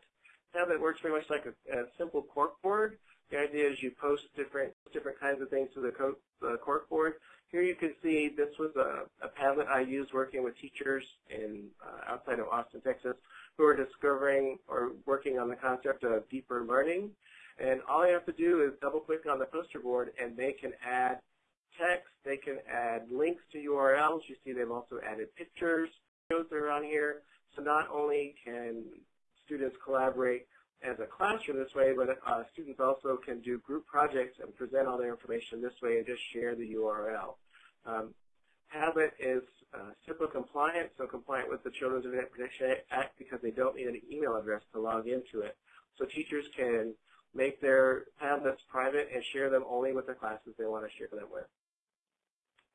Padlet works very much like a, a simple corkboard. The idea is you post different different kinds of things to the, co the corkboard. Here you can see this was a, a Padlet I used working with teachers in uh, outside of Austin, Texas, who are discovering or working on the concept of deeper learning. And all you have to do is double click on the poster board and they can add text, they can add links to URLs. You see they've also added pictures videos are on here. So not only can students collaborate as a classroom this way, but uh, students also can do group projects and present all their information this way and just share the URL. Um, Padlet is uh, compliant, so compliant with the Children's Internet Protection Act because they don't need an email address to log into it. So teachers can make their Padlets private and share them only with the classes they want to share them with.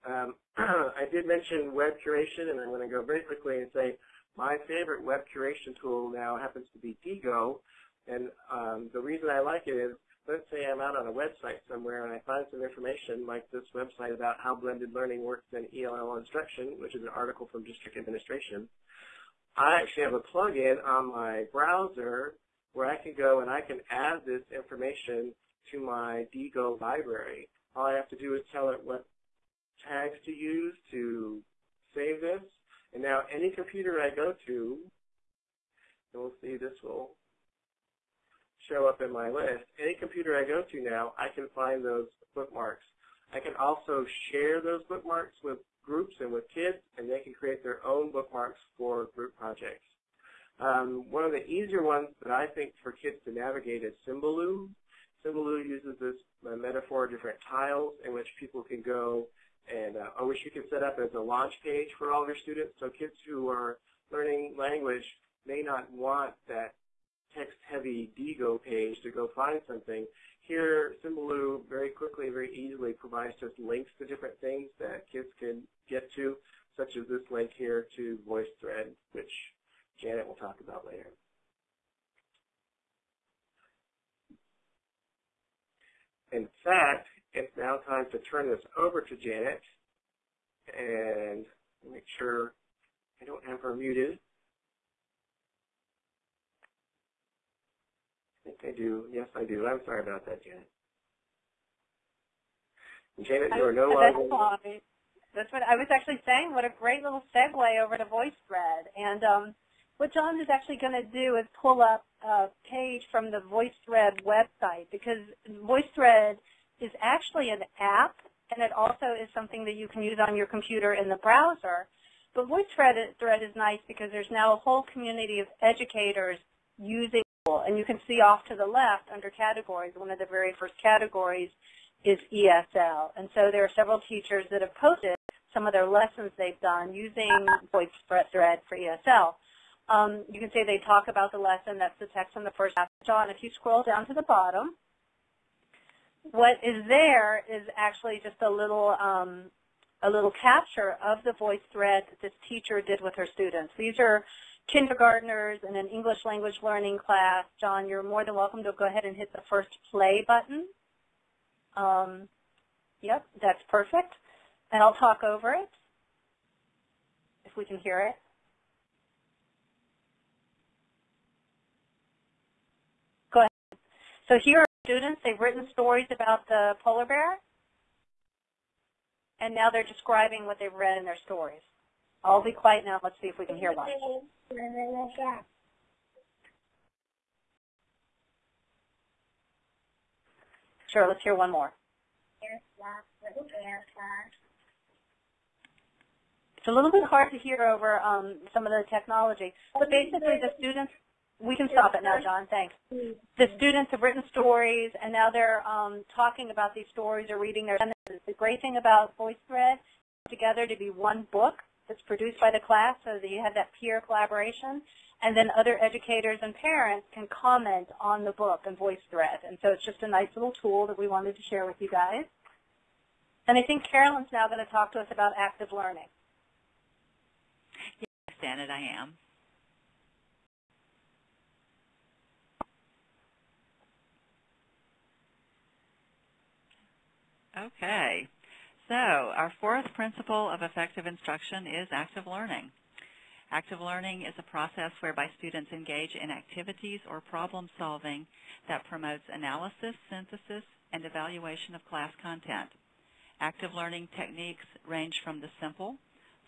Um, I did mention web curation, and I'm going to go very quickly and say my favorite web curation tool now happens to be Diigo. And um, the reason I like it is, let's say I'm out on a website somewhere and I find some information like this website about how blended learning works in ELL instruction, which is an article from district administration. I actually have a plugin on my browser where I can go and I can add this information to my Diigo library. All I have to do is tell it what tags to use to save this. And now any computer I go to, you'll see this will show up in my list. Any computer I go to now, I can find those bookmarks. I can also share those bookmarks with groups and with kids, and they can create their own bookmarks for group projects. Um, one of the easier ones that I think for kids to navigate is Symbaloo. Symbaloo uses this uh, metaphor of different tiles in which people can go and uh, which you can set up as a launch page for all of your students. So kids who are learning language may not want that text-heavy Diigo page to go find something. Here, Symbaloo very quickly, very easily provides just links to different things that kids can get to, such as this link here to VoiceThread, which Janet will talk about later. In fact, it's now time to turn this over to Janet and make sure I don't have her muted. I think I do. Yes, I do. I'm sorry about that, Janet. Janet, you are no That's longer... fine. That's what I was actually saying. What a great little segue over to VoiceThread. And um, what John is actually going to do is pull up a page from the VoiceThread website because VoiceThread is actually an app, and it also is something that you can use on your computer in the browser. But VoiceThread is nice because there's now a whole community of educators using and you can see off to the left under categories, one of the very first categories is ESL. And so there are several teachers that have posted some of their lessons they've done using VoiceThread for ESL. Um, you can say they talk about the lesson, that's the text on the first half. John, if you scroll down to the bottom, what is there is actually just a little um, a little capture of the voice thread that this teacher did with her students. These are kindergartners in an English language learning class. John, you're more than welcome to go ahead and hit the first play button. Um, yep, that's perfect. And I'll talk over it if we can hear it. Go ahead. So here are students. They've written stories about the polar bear, and now they're describing what they've read in their stories. I'll be quiet now. Let's see if we can hear one. Sure, let's hear one more. It's a little bit hard to hear over um, some of the technology, but basically the students We can stop it now, John. Thanks. The students have written stories, and now they're um, talking about these stories or reading their sentences. The great thing about VoiceThread together to be one book that's produced by the class so that you have that peer collaboration, and then other educators and parents can comment on the book and VoiceThread. And so it's just a nice little tool that we wanted to share with you guys. And I think Carolyn's now going to talk to us about active learning. Yes, Janet, I am. Okay. So our fourth principle of effective instruction is active learning. Active learning is a process whereby students engage in activities or problem solving that promotes analysis, synthesis, and evaluation of class content. Active learning techniques range from the simple,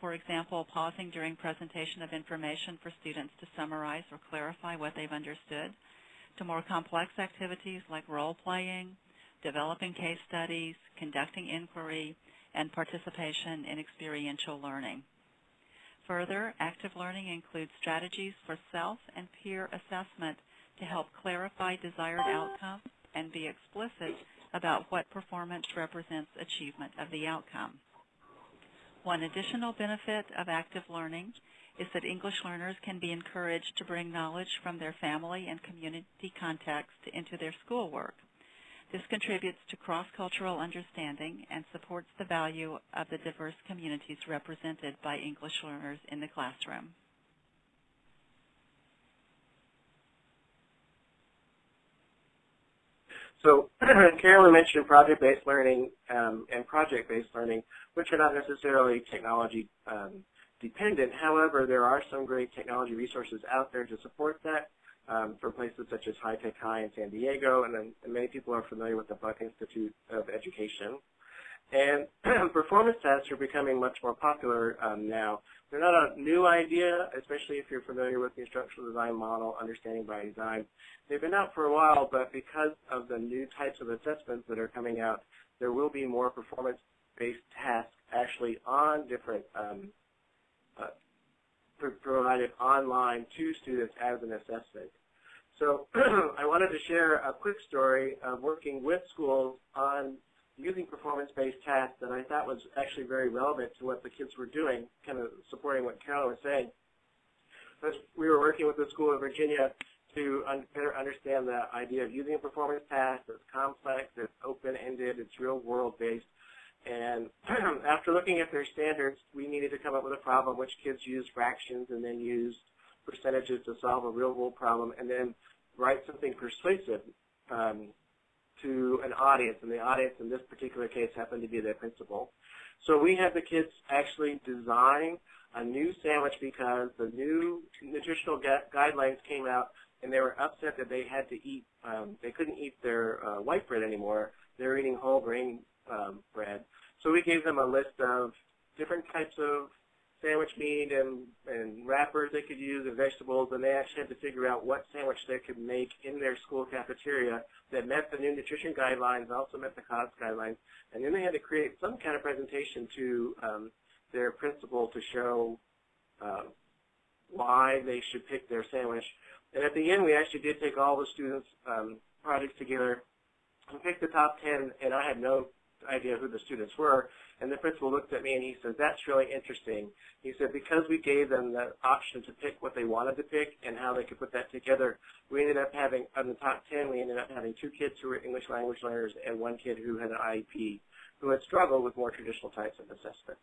for example, pausing during presentation of information for students to summarize or clarify what they've understood, to more complex activities like role-playing, developing case studies, conducting inquiry, and participation in experiential learning. Further, active learning includes strategies for self and peer assessment to help clarify desired outcomes and be explicit about what performance represents achievement of the outcome. One additional benefit of active learning is that English learners can be encouraged to bring knowledge from their family and community context into their schoolwork. This contributes to cross-cultural understanding and supports the value of the diverse communities represented by English learners in the classroom. So Carolyn mentioned project-based learning um, and project-based learning, which are not necessarily technology um, dependent. However, there are some great technology resources out there to support that um, from places such as High Tech High in San Diego, and then many people are familiar with the Buck Institute of Education. And performance tests are becoming much more popular um, now. They're not a new idea, especially if you're familiar with the instructional design model, understanding by design. They've been out for a while, but because of the new types of assessments that are coming out, there will be more performance-based tasks actually on different um, uh, provided online to students as an assessment. So I wanted to share a quick story of working with schools on using performance-based tasks that I thought was actually very relevant to what the kids were doing, kind of supporting what Carol was saying. We were working with the School of Virginia to un better understand the idea of using a performance task that's complex, it's open-ended, it's real-world based. And after looking at their standards, we needed to come up with a problem which kids use fractions and then use percentages to solve a real-world problem and then write something persuasive um, to an audience, and the audience in this particular case happened to be their principal. So we had the kids actually design a new sandwich because the new nutritional gu guidelines came out and they were upset that they had to eat, um, they couldn't eat their uh, white bread anymore. They were eating whole grain um, bread. So we gave them a list of different types of sandwich meat and, and wrappers they could use and vegetables, and they actually had to figure out what sandwich they could make in their school cafeteria that met the new nutrition guidelines, also met the COGS guidelines, and then they had to create some kind of presentation to um, their principal to show uh, why they should pick their sandwich. And at the end, we actually did take all the students' um, projects together and pick the top 10, and I had no idea of who the students were. And the principal looked at me and he said, that's really interesting. He said, because we gave them the option to pick what they wanted to pick and how they could put that together, we ended up having, on the top 10, we ended up having two kids who were English language learners and one kid who had an IEP who had struggled with more traditional types of assessments.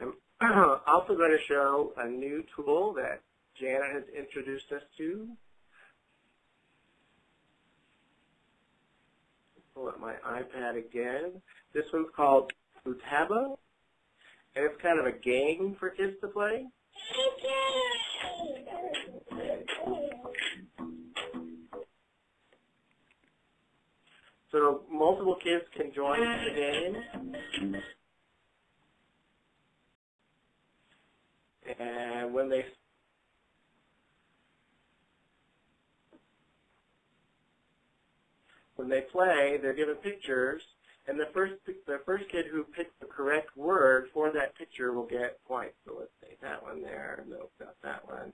I'm also going to show a new tool that Jana has introduced us to pull up my iPad again. This one's called Futaba, and it's kind of a game for kids to play. So multiple kids can join the game. And when they when they play, they're given pictures, and the first the first kid who picks the correct word for that picture will get points. So let's say that one there. Nope, not that one.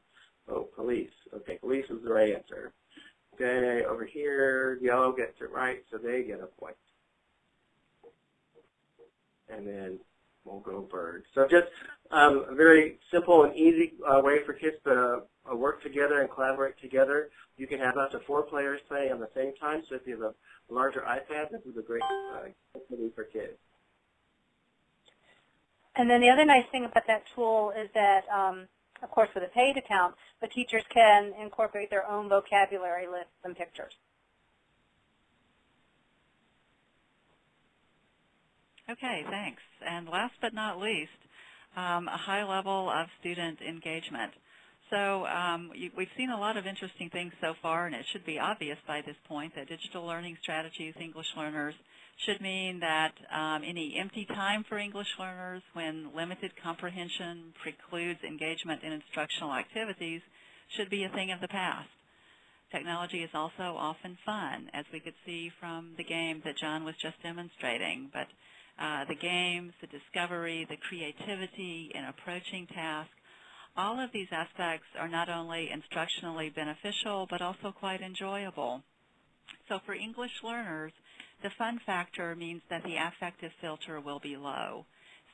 Oh, police. Okay, police is the right answer. Okay, over here, yellow gets it right, so they get a point. And then we'll go bird. So just um, a very simple and easy uh, way for kids to work together and collaborate together. You can have up to four players playing on the same time, so if you have a larger iPad, this is a great uh, activity for kids. And then the other nice thing about that tool is that, um, of course, with a paid account, the teachers can incorporate their own vocabulary lists and pictures. Okay, thanks. And last but not least, um, a high level of student engagement. So um, you, we've seen a lot of interesting things so far, and it should be obvious by this point that digital learning strategies English learners should mean that um, any empty time for English learners when limited comprehension precludes engagement in instructional activities should be a thing of the past. Technology is also often fun, as we could see from the game that John was just demonstrating. But uh, the games, the discovery, the creativity in approaching tasks, all of these aspects are not only instructionally beneficial, but also quite enjoyable. So for English learners, the fun factor means that the affective filter will be low.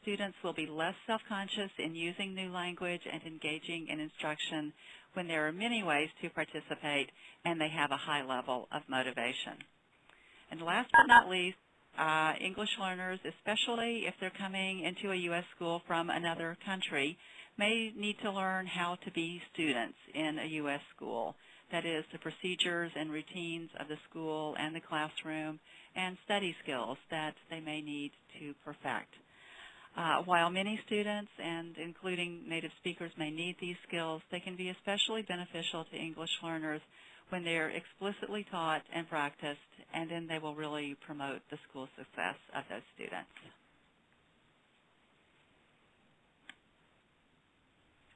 Students will be less self-conscious in using new language and engaging in instruction when there are many ways to participate and they have a high level of motivation. And last but not least, uh, English learners, especially if they're coming into a U.S. school from another country, may need to learn how to be students in a U.S. school. That is, the procedures and routines of the school and the classroom and study skills that they may need to perfect. Uh, while many students, and including native speakers, may need these skills, they can be especially beneficial to English learners when they're explicitly taught and practiced, and then they will really promote the school success of those students.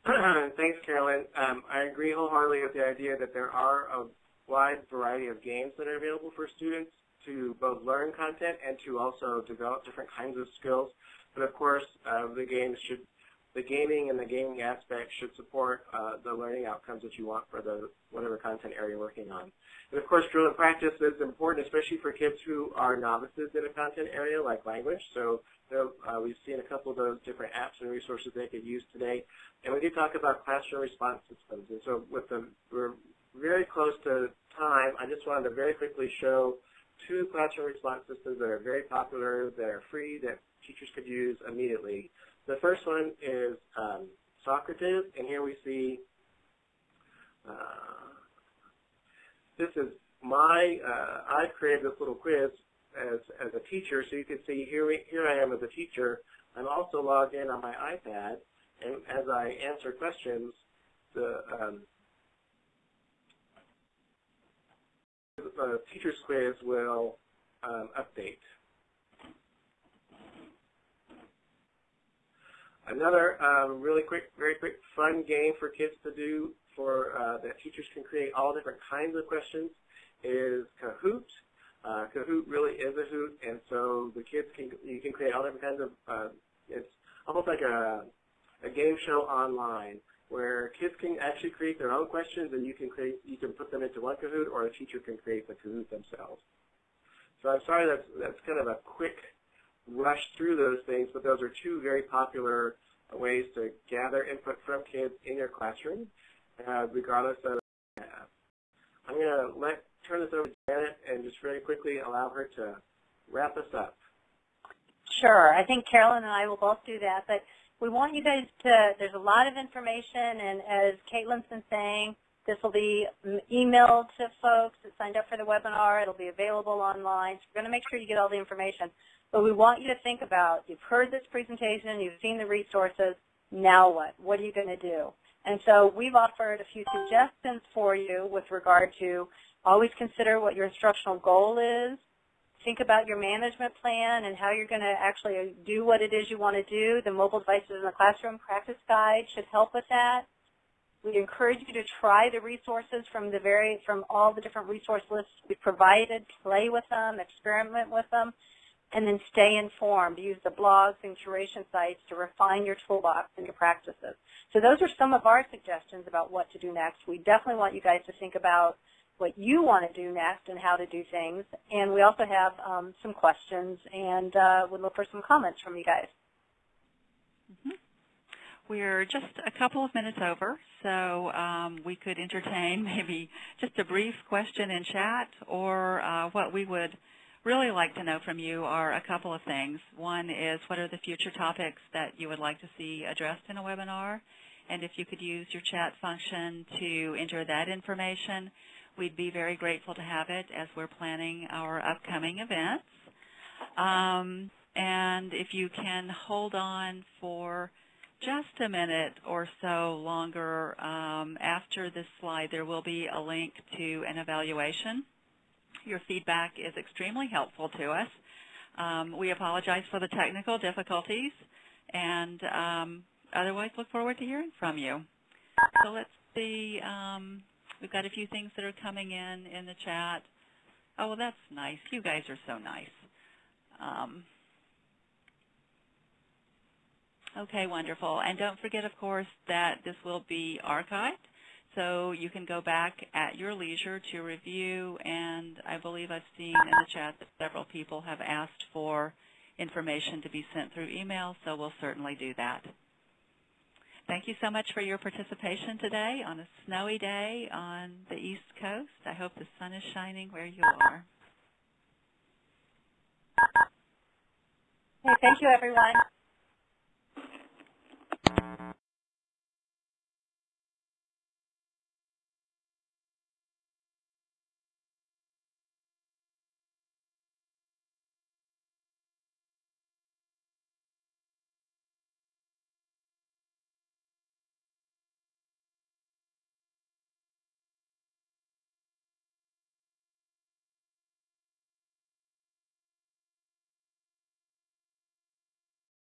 Thanks, Carolyn. Um, I agree wholeheartedly with the idea that there are a wide variety of games that are available for students to both learn content and to also develop different kinds of skills. But of course, uh, the games should, the gaming and the gaming aspect should support uh, the learning outcomes that you want for the whatever content area you're working on. And of course, drill and practice is important, especially for kids who are novices in a content area like language. So uh, we've seen a couple of those different apps and resources they could use today. And we did talk about classroom response systems. And so with the, we're very close to time. I just wanted to very quickly show two classroom response systems that are very popular, that are free, that teachers could use immediately. The first one is um, Socrative, and here we see, uh, this is my, uh, I've created this little quiz as, as a teacher, so you can see here, we, here I am as a teacher. I'm also logged in on my iPad, and as I answer questions, the um, the teacher's quiz will um, update. Another um, really quick, very quick, fun game for kids to do for uh, that teachers can create all different kinds of questions is Kahoot. Uh, Kahoot really is a hoot, and so the kids can you can create all different kinds of. Uh, it's almost like a a game show online where kids can actually create their own questions and you can create you can put them into one Kahoot or a teacher can create the Kahoot themselves. So I'm sorry that's that's kind of a quick rush through those things, but those are two very popular ways to gather input from kids in your classroom, uh, regardless of I'm going to let turn this over to Janet and just very quickly allow her to wrap us up. Sure. I think Carolyn and I will both do that, but we want you guys to, there's a lot of information, and as Caitlin's been saying, this will be emailed to folks that signed up for the webinar. It'll be available online. So we're going to make sure you get all the information. But we want you to think about, you've heard this presentation, you've seen the resources, now what? What are you going to do? And so we've offered a few suggestions for you with regard to always consider what your instructional goal is, think about your management plan and how you're going to actually do what it is you want to do. The mobile devices in the classroom practice guide should help with that. We encourage you to try the resources from the very from all the different resource lists we provided, play with them, experiment with them. and then stay informed. Use the blogs and curation sites to refine your toolbox and your practices. So those are some of our suggestions about what to do next. We definitely want you guys to think about what you want to do next and how to do things. And we also have um, some questions and uh, would look for some comments from you guys. Mhm. We're just a couple of minutes over, so um, we could entertain maybe just a brief question in chat, or uh, what we would really like to know from you are a couple of things. One is what are the future topics that you would like to see addressed in a webinar, and if you could use your chat function to enter that information, we'd be very grateful to have it as we're planning our upcoming events. Um, and if you can hold on for just a minute or so longer um, after this slide, there will be a link to an evaluation. Your feedback is extremely helpful to us. Um, we apologize for the technical difficulties and um, otherwise look forward to hearing from you. So let's see. Um, we've got a few things that are coming in in the chat. Oh, well, that's nice. You guys are so nice. Um, Okay, wonderful. And don't forget, of course, that this will be archived, so you can go back at your leisure to review, and I believe I've seen in the chat that several people have asked for information to be sent through email, so we'll certainly do that. Thank you so much for your participation today on a snowy day on the East Coast. I hope the sun is shining where you are. Okay, thank you, everyone.